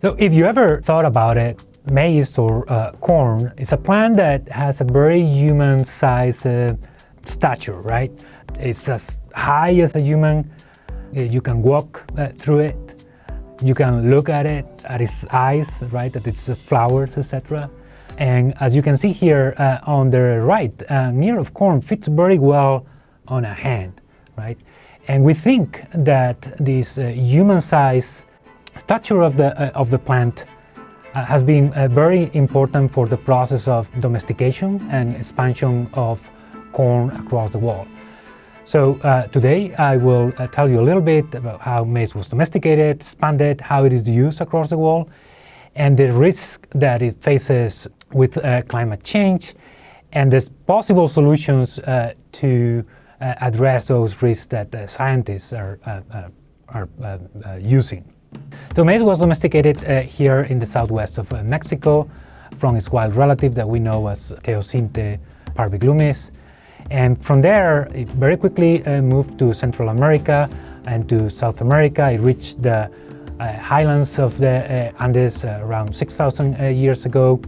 So if you ever thought about it, maize or uh, corn is a plant that has a very human-sized uh, stature, right? It's as high as a human, you can walk uh, through it, you can look at it, at its eyes, right, at its flowers, etc. And as you can see here uh, on the right, uh, ear of corn fits very well on a hand, right? And we think that this uh, human-sized stature of the, uh, of the plant uh, has been uh, very important for the process of domestication and expansion of corn across the world. So uh, today I will uh, tell you a little bit about how maize was domesticated, expanded, how it is used across the world, and the risk that it faces with uh, climate change, and the possible solutions to address those risks that scientists are, are using. The maize was domesticated uh, here in the southwest of uh, Mexico from its wild relative that we know as Teosinte parviglumis. And from there, it very quickly uh, moved to Central America and to South America. It reached the uh, highlands of the uh, Andes uh, around 6,000 years ago.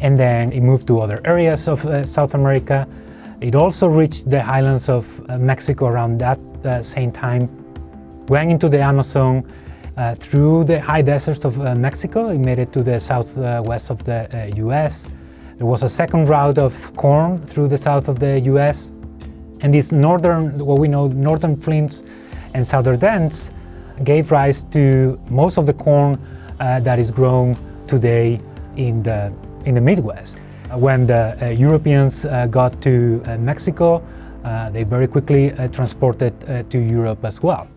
And then it moved to other areas of South America. It also reached the highlands of Mexico around that same time, went into the Amazon, uh, through the high deserts of uh, Mexico. It made it to the southwest of the US. Uh, there was a second route of corn through the south of the US. And these northern, what we know, northern flints and southern dents gave rise to most of the corn uh, that is grown today in the, in the Midwest. When the uh, Europeans uh, got to Mexico, they very quickly transported to Europe as well.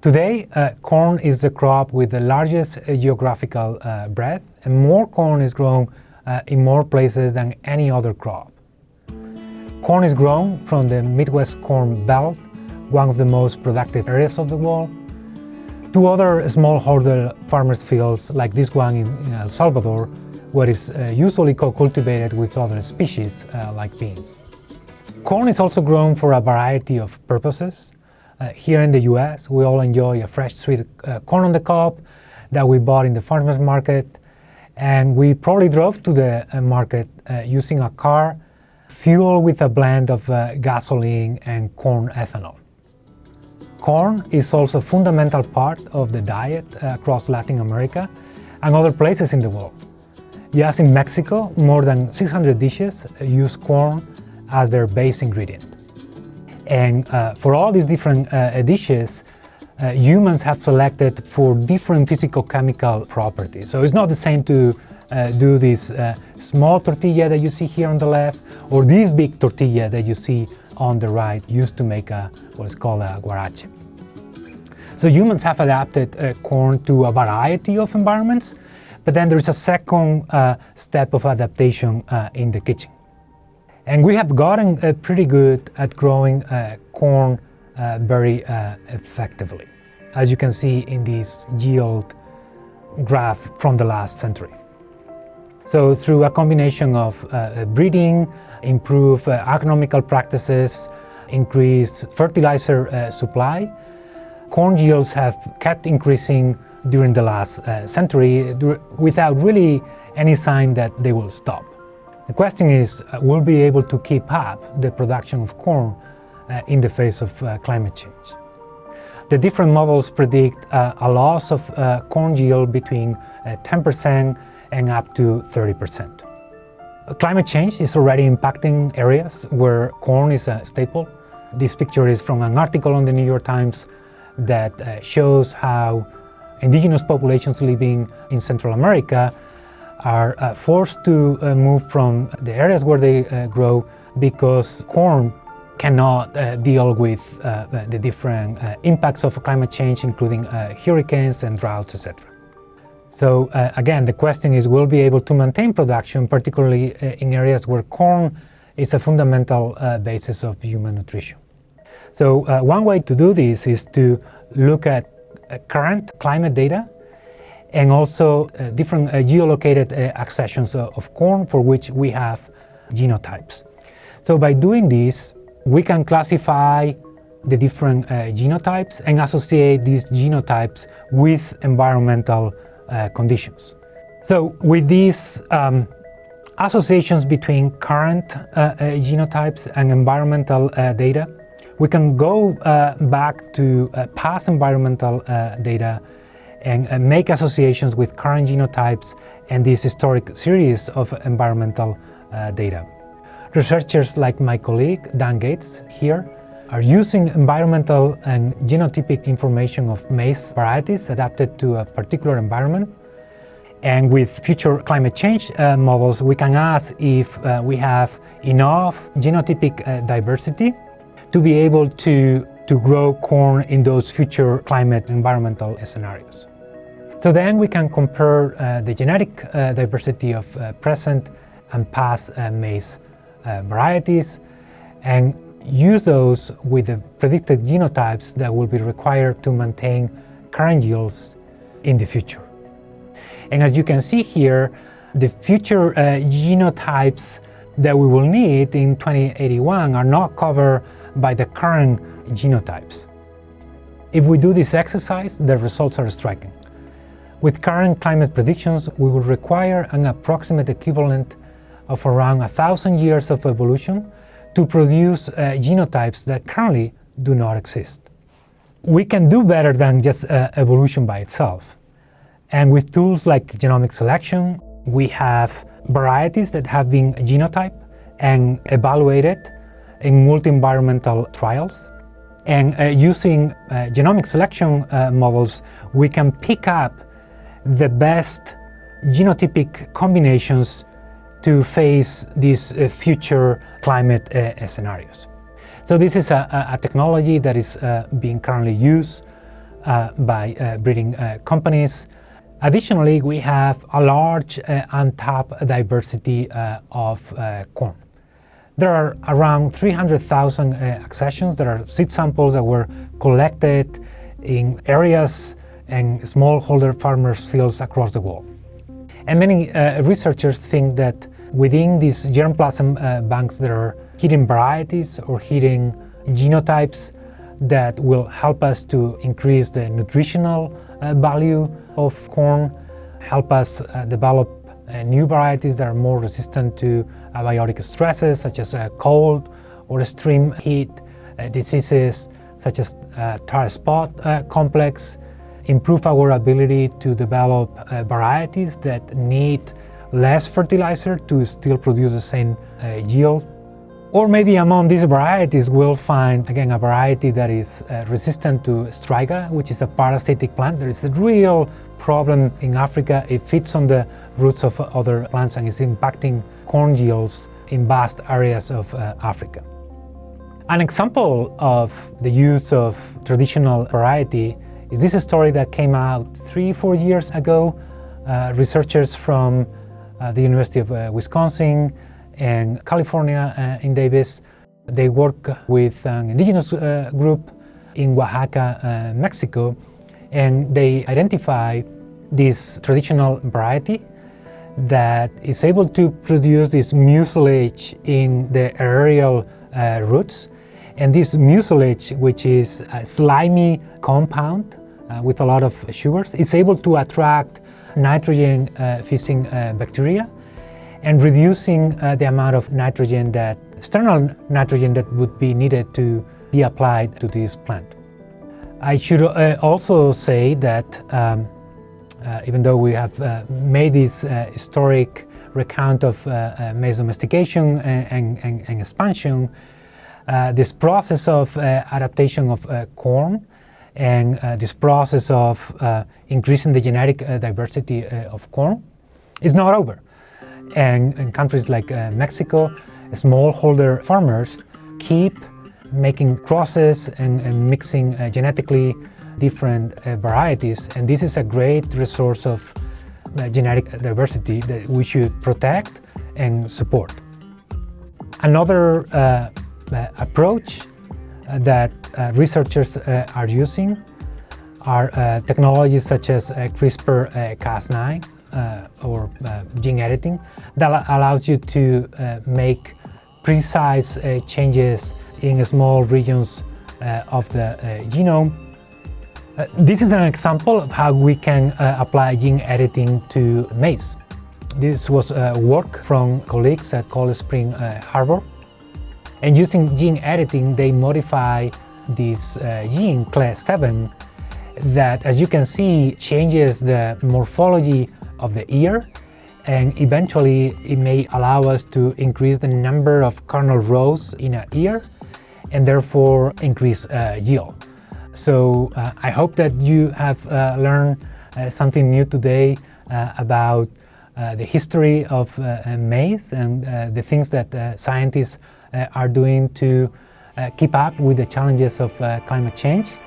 Today, uh, corn is the crop with the largest uh, geographical uh, breadth, and more corn is grown uh, in more places than any other crop. Corn is grown from the Midwest Corn Belt, one of the most productive areas of the world. to other smallholder farmers' fields, like this one in, in El Salvador, where it's uh, usually co-cultivated with other species uh, like beans. Corn is also grown for a variety of purposes. Uh, here in the US, we all enjoy a fresh sweet uh, corn on the cob that we bought in the farmer's market. And we probably drove to the uh, market using a car fueled with a blend of gasoline and corn ethanol. Corn is also a fundamental part of the diet across Latin America and other places in the world. Yes, in Mexico, more than 600 dishes use corn as their base ingredient. And uh, for all these different uh, dishes, uh, humans have selected for different physical chemical properties. So it's not the same to uh, do this uh, small tortilla that you see here on the left or this big tortilla that you see on the right used to make a, what is called a guarache. So humans have adapted uh, corn to a variety of environments, but then there's a second step of adaptation in the kitchen. And we have gotten uh, pretty good at growing uh, corn uh, very uh, effectively, as you can see in this yield graph from the last century. So through a combination of uh, breeding, improved uh, agronomical practices, increased fertilizer supply, corn yields have kept increasing during the last century without really any sign that they will stop. The question is, uh, will we be able to keep up the production of corn uh, in the face of uh, climate change? The different models predict uh, a loss of uh, corn yield between 10% uh, and up to 30%. Climate change is already impacting areas where corn is a staple. This picture is from an article on the New York Times that shows how indigenous populations living in Central America are uh, forced to uh, move from the areas where they uh, grow because corn cannot uh, deal with uh, the different uh, impacts of climate change, including hurricanes and droughts, etc. So again, the question is, will we be able to maintain production, particularly in areas where corn is a fundamental basis of human nutrition? So one way to do this is to look at current climate data and also uh, different uh, geolocated uh, accessions of corn for which we have genotypes. So by doing this, we can classify the different uh, genotypes and associate these genotypes with environmental conditions. So with these um, associations between current genotypes and environmental data, we can go uh, back to uh, past environmental uh, data and make associations with current genotypes and this historic series of environmental data. Researchers like my colleague Dan Gates here are using environmental and genotypic information of maize varieties adapted to a particular environment. And with future climate change uh, models, we can ask if uh, we have enough genotypic uh, diversity to be able to, to grow corn in those future climate environmental scenarios. So then we can compare uh, the genetic uh, diversity of uh, present and past uh, maize uh, varieties and use those with the predicted genotypes that will be required to maintain current yields in the future. And as you can see here, the future uh, genotypes that we will need in 2081 are not covered by the current genotypes. If we do this exercise, the results are striking. With current climate predictions, we will require an approximate equivalent of around a thousand years of evolution to produce uh, genotypes that currently do not exist. We can do better than just uh, evolution by itself. And with tools like genomic selection, we have varieties that have been genotyped and evaluated in multi-environmental trials. And uh, using uh, genomic selection uh, models, we can pick up the best genotypic combinations to face these uh, future climate uh, scenarios. So this is a, a technology that is uh, being currently used by breeding companies. Additionally, we have a large untapped diversity of corn. There are around 300,000 uh, accessions. There are seed samples that were collected in areas and smallholder farmers' fields across the world. And many uh, researchers think that within these germplasm uh, banks there are hidden varieties or hidden genotypes that will help us to increase the nutritional uh, value of corn, help us uh, develop new varieties that are more resistant to abiotic stresses such as uh, cold or extreme heat, uh, diseases such as tar spot complex, improve our ability to develop varieties that need less fertilizer to still produce the same yield or maybe among these varieties, we'll find, again, a variety that is uh, resistant to striga, which is a parasitic plant. There is a real problem in Africa. It feeds on the roots of other plants and is impacting corn yields in vast areas of uh, Africa. An example of the use of traditional variety is this story that came out three, four years ago. Uh, researchers from uh, the University of uh, Wisconsin and California uh, in Davis. They work with an indigenous uh, group in Oaxaca, Mexico, and they identify this traditional variety that is able to produce this mucilage in the aerial uh, roots. And this mucilage, which is a slimy compound uh, with a lot of sugars, is able to attract nitrogen-fixing uh, bacteria and reducing uh, the amount of nitrogen that, external nitrogen that would be needed to be applied to this plant. I should uh, also say that um, uh, even though we have uh, made this uh, historic recount of uh, uh, maize domestication and, and, and expansion, this process of adaptation of corn and this process of increasing the genetic diversity of corn is not over. And in countries like uh, Mexico, smallholder farmers keep making crosses and, and mixing uh, genetically different uh, varieties. And this is a great resource of uh, genetic diversity that we should protect and support. Another uh, uh, approach that researchers are using are technologies such as CRISPR-Cas9 uh, or uh, gene editing that allows you to uh, make precise changes in small regions of the genome Uh, this is an example of how we can uh, apply gene editing to maize. This was uh, work from colleagues at Cold Spring uh, Harbor. And using gene editing, they modify this uh, gene CLE7 that, as you can see, changes the morphology of the ear and eventually it may allow us to increase the number of kernel rows in an ear and therefore increase uh, yield. So uh, I hope that you have uh, learned uh, something new today uh, about uh, the history of maize and the things that scientists are doing to keep up with the challenges of climate change.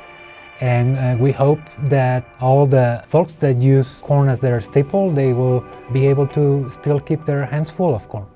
And we hope that all the folks that use corn as their staple, they will be able to still keep their hands full of corn.